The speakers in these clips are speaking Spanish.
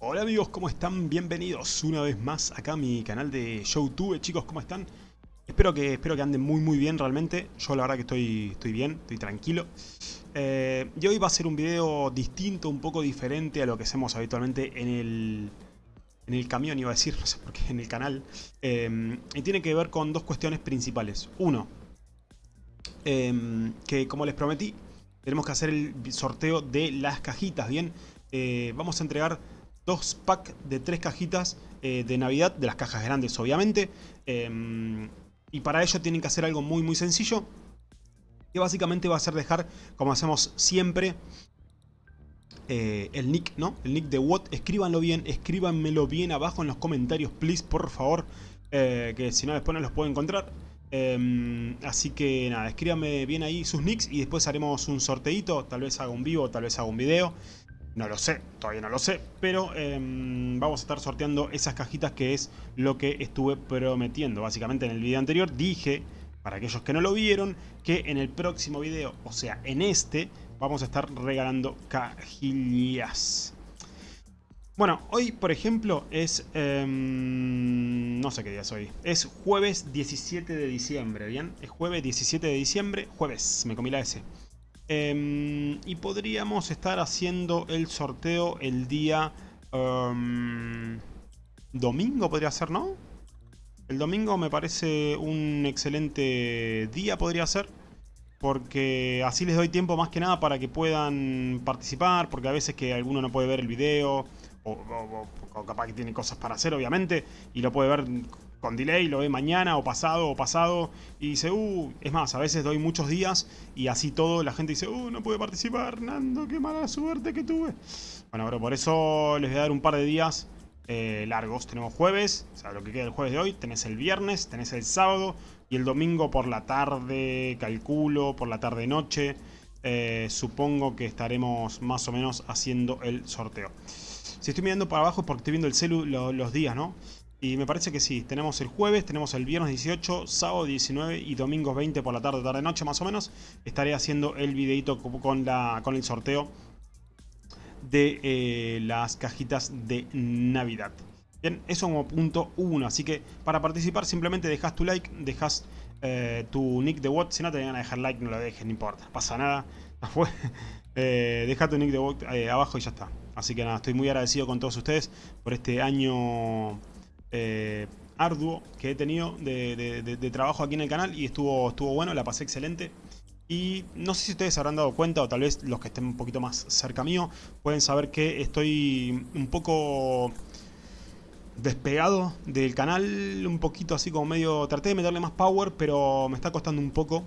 Hola amigos, ¿cómo están? Bienvenidos una vez más acá a mi canal de Showtube, chicos, ¿cómo están? Espero que, espero que anden muy muy bien realmente, yo la verdad que estoy, estoy bien, estoy tranquilo. Eh, y hoy va a ser un video distinto, un poco diferente a lo que hacemos habitualmente en el, en el camión, iba a decir, no sé por qué, en el canal. Eh, y tiene que ver con dos cuestiones principales. Uno, eh, que como les prometí, tenemos que hacer el sorteo de las cajitas, ¿bien? vamos a entregar dos packs de tres cajitas eh, de Navidad, de las cajas grandes obviamente. Em, y para ello tienen que hacer algo muy muy sencillo. Que básicamente va a ser dejar, como hacemos siempre, eh, el nick, ¿no? El nick de WOT. Escríbanlo bien, escríbanmelo bien abajo en los comentarios, please, por favor. Eh, que si no después no los puedo encontrar. Em, así que nada, escríbanme bien ahí sus nicks y después haremos un sorteito. Tal vez haga un vivo, tal vez haga un video. No lo sé, todavía no lo sé, pero em, vamos a estar sorteando esas cajitas que es lo que estuve prometiendo. Básicamente en el video anterior dije, para aquellos que no lo vieron, que en el próximo video, o sea, en este, vamos a estar regalando cajillas. Bueno, hoy por ejemplo es... Em, no sé qué día es hoy. Es jueves 17 de diciembre, ¿bien? Es jueves 17 de diciembre, jueves, me comí la S. Em, y podríamos estar haciendo el sorteo el día... Em, domingo podría ser, ¿no? El domingo me parece un excelente día, podría ser. Porque así les doy tiempo más que nada para que puedan participar. Porque a veces que alguno no puede ver el video. O, o capaz que tiene cosas para hacer, obviamente. Y lo puede ver con delay, lo ve mañana o pasado o pasado y dice, uh, es más, a veces doy muchos días y así todo la gente dice, uh, no puede participar, Nando, qué mala suerte que tuve. Bueno, pero por eso les voy a dar un par de días eh, largos. Tenemos jueves, o sea, lo que queda el jueves de hoy, tenés el viernes, tenés el sábado y el domingo por la tarde, calculo, por la tarde-noche. Eh, supongo que estaremos más o menos haciendo el sorteo. Si estoy mirando para abajo es porque estoy viendo el celu los días, ¿no? Y me parece que sí, tenemos el jueves, tenemos el viernes 18, sábado 19 y domingo 20 por la tarde, tarde, noche más o menos. Estaré haciendo el videito con, la, con el sorteo de eh, las cajitas de Navidad. Bien, eso como punto 1, así que para participar simplemente dejas tu like, dejas eh, tu nick de WOT, si no te van a dejar like no lo dejes, no importa, pasa nada, eh, deja tu nick de WOT abajo y ya está. Así que nada, estoy muy agradecido con todos ustedes por este año eh, arduo que he tenido de, trabajo aquí en el canal y estuvo, estuvo bueno, la pasé excelente. Y no sé si ustedes habrán dado cuenta o tal vez los que estén un poquito más cerca mío pueden saber que estoy un poco despegado del canal, un poquito así como medio... Traté de meterle más power pero me está costando un poco.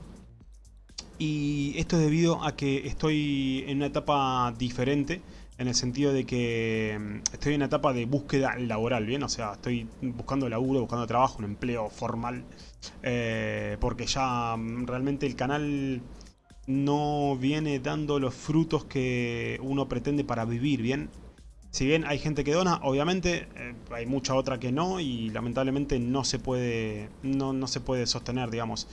Y esto es debido a que estoy en una etapa diferente en el sentido de que mm, estoy en una etapa de búsqueda laboral, ¿bien? O sea, estoy buscando laburo, buscando trabajo, un empleo formal, eh, porque ya mm, realmente el canal no viene dando los frutos que uno pretende para vivir, ¿bien? Si bien hay gente que dona, obviamente eh, hay mucha otra que no y lamentablemente no se puede, no, no se puede sostener, digamos.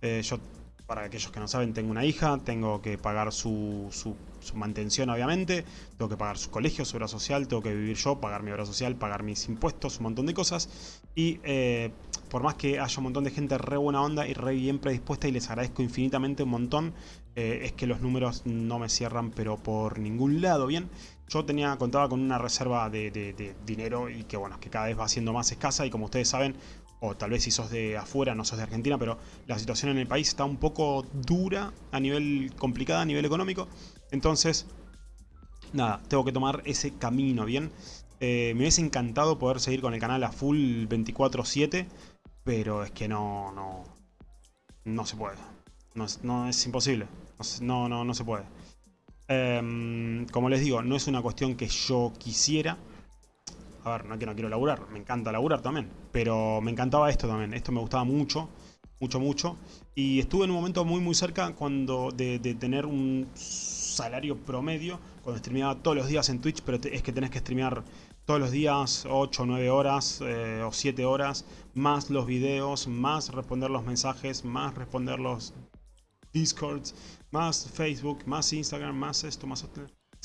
Eh, yo para aquellos que no saben, tengo una hija, tengo que pagar su, su, mantención obviamente, tengo que pagar su colegio, su obra social, tengo que vivir yo, pagar mi obra social, pagar mis impuestos, un montón de cosas. Y eh, por más que haya un montón de gente re buena onda y re bien predispuesta y les agradezco infinitamente un montón, eh, es que los números no me cierran pero por ningún lado, ¿bien? Yo tenía, contaba con una reserva de, de dinero y que bueno, que cada vez va siendo más escasa y como ustedes saben, o tal vez si sos de afuera, no sos de Argentina, pero la situación en el país está un poco dura a nivel complicada, a nivel económico. Entonces, nada, tengo que tomar ese camino, ¿bien? Eh, me hubiese encantado poder seguir con el canal a full 24-7, pero es que no, no, no se puede. No, es imposible. No, no, no se puede. Em, como les digo, no es una cuestión que yo quisiera, a ver, no que no quiero laburar, me encanta laburar también, pero me encantaba esto también, esto me gustaba mucho, mucho, mucho, y estuve en un momento muy, muy cerca cuando de, tener un salario promedio, cuando streameaba todos los días en Twitch, pero es que tenés que streamear todos los días 8 o 9 horas eh, o 7 horas, más los videos, más responder los mensajes, más responder los discords, más Facebook, más Instagram, más esto, más esto.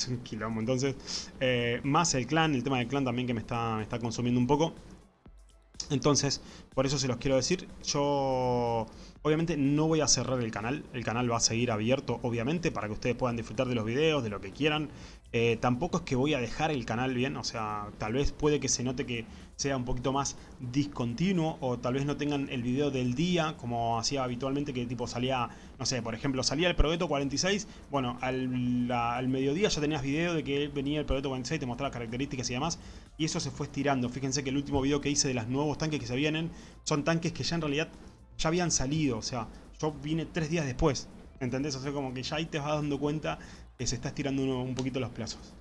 es. Entonces, eh, más el clan, el tema del clan también que me está, me está consumiendo un poco. Entonces, por eso se los quiero decir. Yo Obviamente no voy a cerrar el canal, el canal va a seguir abierto obviamente para que ustedes puedan disfrutar de los videos, de lo que quieran. Eh, tampoco es que voy a dejar el canal bien, o sea, tal vez puede que se note que sea un poquito más discontinuo o tal vez no tengan el video del día como hacía habitualmente que tipo salía, no sé, por ejemplo, salía el Progetto 46, bueno, al, al mediodía ya tenías video de que venía el Progetto 46, te mostraba características y demás y eso se fue estirando. Fíjense que el último video que hice de los nuevos tanques que se vienen son tanques que ya en realidad ya habían salido, o sea, yo vine tres días después, ¿entendés? O sea, como que ya ahí te vas dando cuenta que se está estirando un poquito los plazos.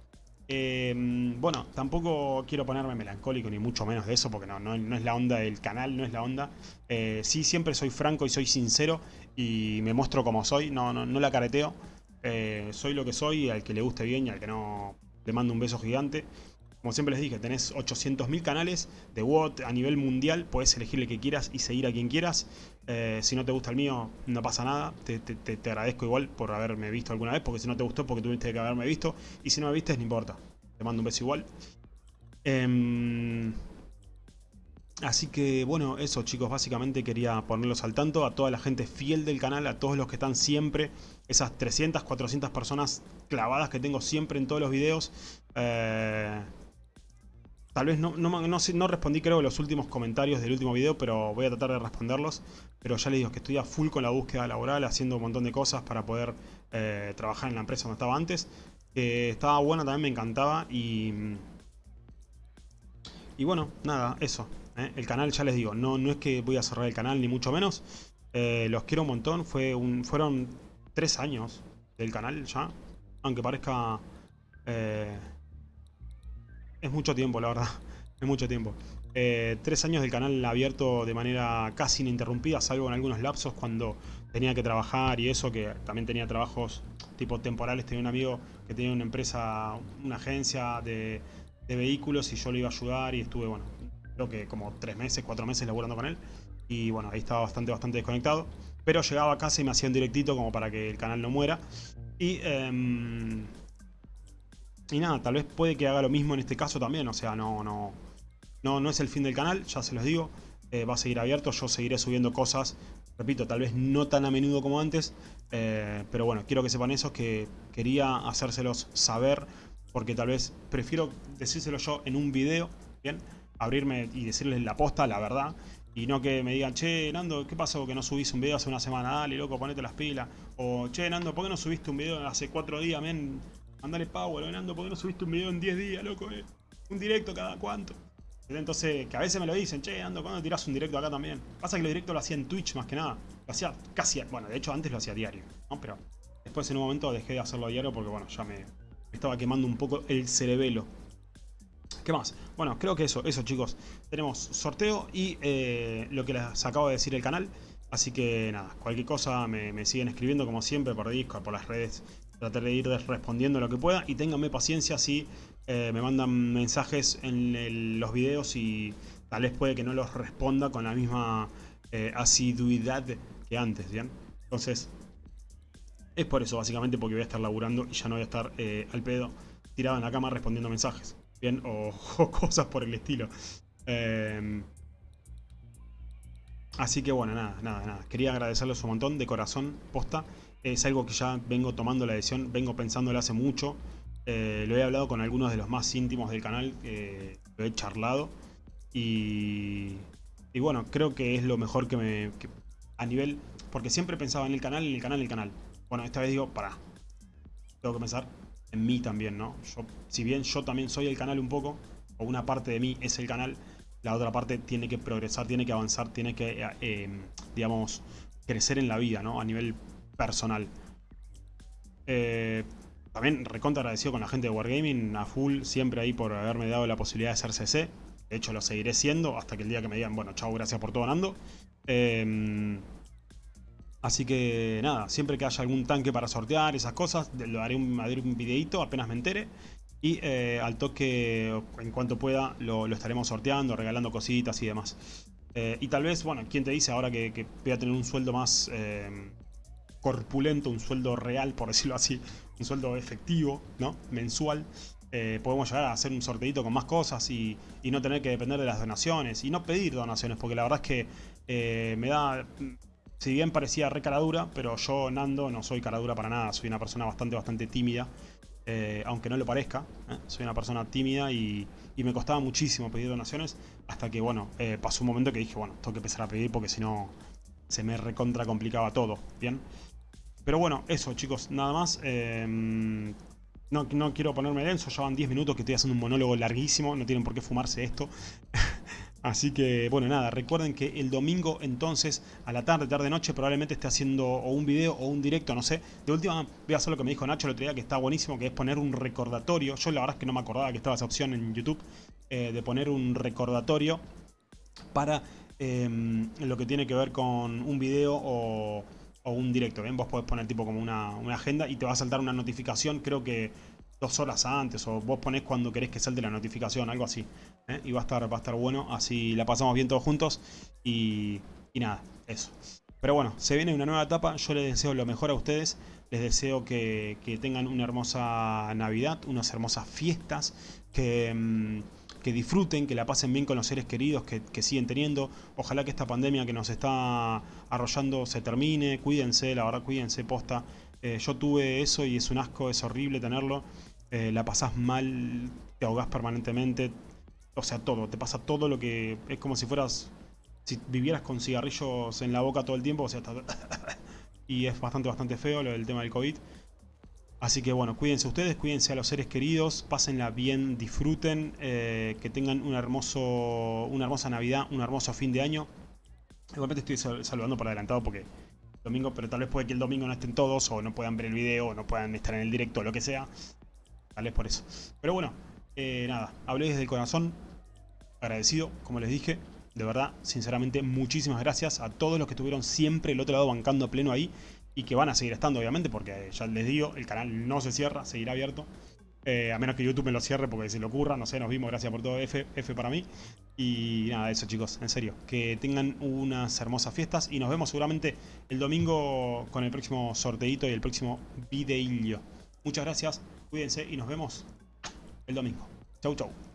Em, bueno, tampoco quiero ponerme melancólico ni mucho menos de eso porque no, no, es la onda del canal, no es la onda. Eh, sí, siempre soy franco y soy sincero y me muestro como soy, no, no, no la careteo. Eh, soy lo que soy, al que le guste bien y al que no le mando un beso gigante. Como siempre les dije, tenés 800.000 canales de WOT a nivel mundial, puedes elegir el que quieras y seguir a quien quieras. Eh, si no te gusta el mío, no pasa nada, te, agradezco igual por haberme visto alguna vez, porque si no te gustó, porque tuviste que haberme visto, y si no me viste, no importa, te mando un beso igual. Em, así que bueno, eso chicos, básicamente quería ponerlos al tanto a toda la gente fiel del canal, a todos los que están siempre, esas 300, 400 personas clavadas que tengo siempre en todos los videos. Eh, Tal vez no, no, respondí creo los últimos comentarios del último video, pero voy a tratar de responderlos. Pero ya les digo que estoy a full con la búsqueda laboral, haciendo un montón de cosas para poder eh, trabajar en la empresa donde estaba antes. Que estaba buena, también me encantaba y... Y bueno, nada, eso. ¿eh? El canal, ya les digo, no, no es que voy a cerrar el canal, ni mucho menos. Eh, los quiero un montón, Fue fueron tres años del canal ya. Aunque parezca... Es mucho tiempo, la verdad. Es mucho tiempo. Eh, tres años del canal abierto de manera casi ininterrumpida, salvo en algunos lapsos cuando tenía que trabajar y eso, que también tenía trabajos tipo temporales. Tenía un amigo que tenía una empresa, una agencia de, vehículos y yo le iba a ayudar y estuve, bueno, creo que como tres meses, cuatro meses laburando con él. Y bueno, ahí estaba bastante, bastante desconectado. Pero llegaba a casa y me hacía un directito como para que el canal no muera. Y... Em, y nada, tal vez puede que haga lo mismo en este caso también, o sea, no, no, no, no es el fin del canal, ya se los digo. Eh, va a seguir abierto, yo seguiré subiendo cosas, repito, tal vez no tan a menudo como antes, eh, pero bueno, quiero que sepan eso, que quería hacérselos saber, porque tal vez prefiero decírselo yo en un video, ¿bien? Abrirme y decirles la posta, la verdad, y no que me digan, che, Nando, ¿qué pasó que no subís un video hace una semana? Dale, loco, ponete las pilas. O, che, Nando, ¿por qué no subiste un video hace cuatro días, men? Mandale power, Nando, ¿por qué no subiste un video en 10 días, loco? Eh? Un directo cada cuánto. Entonces, que a veces me lo dicen, che, Nando, ¿cuándo tirás un directo acá también? Pasa que lo directo lo hacía en Twitch más que nada. Lo hacía casi, bueno, de hecho antes lo hacía diario, ¿no? Pero después en un momento dejé de hacerlo diario porque, bueno, ya me estaba quemando un poco el cerebelo. ¿Qué más? Bueno, creo que eso, eso chicos. Tenemos sorteo y eh, lo que les acabo de decir el canal. Así que nada, cualquier cosa me, me siguen escribiendo como siempre por Discord, por las redes Trataré de ir respondiendo lo que pueda y ténganme paciencia si eh, me mandan mensajes en los videos y tal vez puede que no los responda con la misma eh, asiduidad que antes, ¿bien? Entonces, es por eso básicamente porque voy a estar laburando y ya no voy a estar eh, al pedo tirado en la cama respondiendo mensajes, ¿bien? O, cosas por el estilo. Em, así que bueno, nada, nada, nada. Quería agradecerles un montón de corazón, posta. Es algo que ya vengo tomando la decisión, vengo pensándolo hace mucho. Eh, lo he hablado con algunos de los más íntimos del canal, lo he charlado. Y, y, bueno, creo que es lo mejor que me... a nivel... Porque siempre pensaba en el canal, en el canal, en el canal. Bueno, esta vez digo, para. Tengo que pensar en mí también, ¿no? Yo, si bien yo también soy el canal un poco, o una parte de mí es el canal, la otra parte tiene que progresar, tiene que avanzar, tiene que, eh, eh, digamos, crecer en la vida, ¿no? A nivel personal. Eh, también recontra agradecido con la gente de Wargaming, a full, siempre ahí por haberme dado la posibilidad de ser CC. De hecho, lo seguiré siendo hasta que el día que me digan, bueno, chao, gracias por todo, Nando. Em, así que nada, siempre que haya algún tanque para sortear, esas cosas, lo haré un, haré un videito apenas me entere. Y eh, al toque, en cuanto pueda, lo, estaremos sorteando, regalando cositas y demás. Eh, y tal vez, bueno, ¿quién te dice ahora que, que, voy a tener un sueldo más corpulento, un sueldo real, por decirlo así, un sueldo efectivo, ¿no? Mensual. Eh, podemos llegar a hacer un sorteito con más cosas y, no tener que depender de las donaciones y no pedir donaciones, porque la verdad es que eh, me da... Si bien parecía re caradura, pero yo, Nando, no soy caradura para nada, soy una persona bastante, bastante tímida. Eh, aunque no lo parezca. Soy una persona tímida y, me costaba muchísimo pedir donaciones hasta que, bueno, pasó un momento que dije, bueno, tengo que empezar a pedir porque si no se me recontra complicaba todo, ¿bien? Pero bueno, eso chicos, nada más. Em, no, no, quiero ponerme denso, ya van 10 minutos que estoy haciendo un monólogo larguísimo, no tienen por qué fumarse esto. Así que, bueno, nada, recuerden que el domingo entonces, a la tarde, tarde, noche, probablemente esté haciendo o un video o un directo, no sé. De última, voy a hacer lo que me dijo Nacho el otro día, que está buenísimo, que es poner un recordatorio. Yo la verdad es que no me acordaba que estaba esa opción en YouTube, eh, de poner un recordatorio para em, lo que tiene que ver con un video o, un directo. Bien, vos podés poner tipo como una, una agenda y te va a saltar una notificación, creo que dos horas antes o vos ponés cuando querés que salte la notificación, algo así. ¿eh? Y va a, estar, va a estar bueno, así la pasamos bien todos juntos y, nada, eso. Pero bueno, se viene una nueva etapa, yo les deseo lo mejor a ustedes, les deseo que, tengan una hermosa Navidad, unas hermosas fiestas, que, mm, que, disfruten, que la pasen bien con los seres queridos que, siguen teniendo. Ojalá que esta pandemia que nos está arrollando se termine, cuídense, la verdad cuídense, posta. Eh, yo tuve eso y es un asco, es horrible tenerlo. Eh, la pasás mal, te ahogás permanentemente, o sea, todo, te pasa todo lo que... Es como si fueras... Si vivieras con cigarrillos en la boca todo el tiempo, o sea, y es bastante, bastante feo del tema del COVID. Así que bueno, cuídense ustedes, cuídense a los seres queridos, pásenla bien, disfruten, eh, que tengan hermoso, una hermosa Navidad, un hermoso fin de año. Igualmente estoy saludando por adelantado porque domingo, pero tal vez puede que el domingo no estén todos o no puedan ver el video o no puedan estar en el directo o lo que sea. Tal vez por eso. Pero bueno, eh, nada, hablé desde el corazón, agradecido, como les dije. De verdad, sinceramente, muchísimas gracias a todos los que estuvieron siempre el otro lado bancando pleno ahí y que van a seguir estando, obviamente, porque ya les digo, el canal no se cierra, seguirá abierto. Eh, a menos que YouTube me lo cierre porque se le ocurra, no sé, nos vimos, gracias por todo, F, F para mí. Y nada, eso chicos, en serio, que tengan unas hermosas fiestas y nos vemos seguramente el domingo con el próximo sorteito y el próximo videillo. Muchas gracias, cuídense y nos vemos el domingo. Chau, chau.